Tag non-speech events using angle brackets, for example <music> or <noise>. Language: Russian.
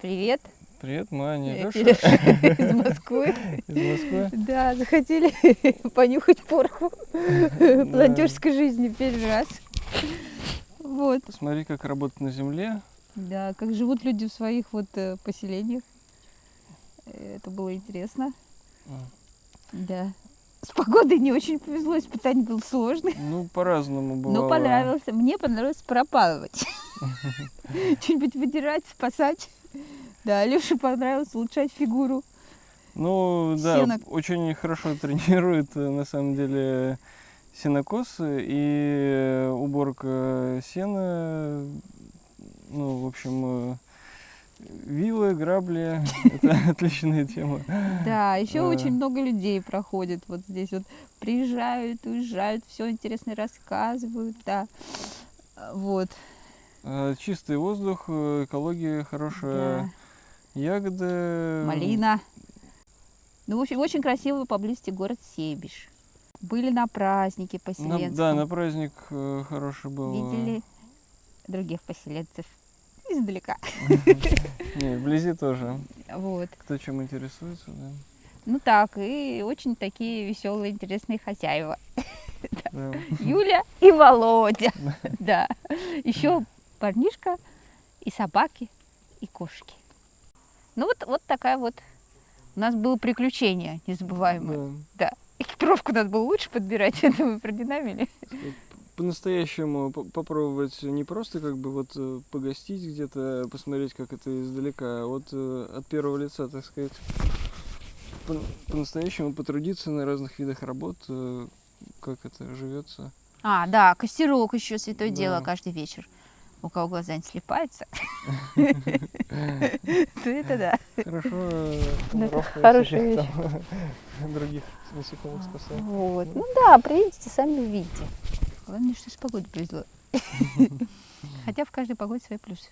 Привет. Привет, мы Аня и Кирюша из Москвы. из Москвы. Да, захотели <laughs> понюхать пороху волонтерской <laughs> жизни первый раз. Вот. Посмотри, как работать на земле. Да, как живут люди в своих вот э, поселениях. Э, Это было интересно. Да. С погодой не очень повезло, испытание было сложное. Ну, по-разному бывало. Но понравился. Мне понравилось пропалывать. <laughs> Что-нибудь выдирать, спасать. Да, Леше понравилось улучшать фигуру. Ну, да, Сено. очень хорошо тренирует, э, на самом деле, сенокос и э, уборка сена. Ну, в общем, э, вилы, грабли – это <laughs> отличная тема. Да, еще очень много людей проходит вот здесь вот приезжают, уезжают, все интересно рассказывают, да. Вот, Э, Чистый воздух, э, экология да. Ягоды. Малина. Ну, в общем, очень красивый поблизости город Себиш. Были на празднике поселенцев. да, на праздник э, хороший был. э, Видели других поселенцев издалека. Не, вблизи тоже. Вот. Кто чем интересуется, да. Ну так, и очень такие веселые, интересные хозяева. Да. Юля и Володя. <laughs> Да. Еще парнишка и собаки, и кошки. Ну вот, вот такая вот у нас было приключение незабываемое. Да. Экипировку надо было лучше подбирать, <laughs> это мы продинамили. По-настоящему по- попробовать не просто как бы вот э, погостить где-то, посмотреть, как это издалека, а вот э, от первого лица, так сказать, по- по-настоящему потрудиться на разных видах работ, э, как это живется. А, да, костерок еще святое дело Да. каждый вечер. У кого глаза не слепаются, <laughs> то это да. Хорошо, Ну, всяких <laughs> там <laughs> других насекомых спасает. Вот. Ну да, приедете, сами увидите. Главное, что с погодой повезло. Хотя в каждой погоде свои плюсы.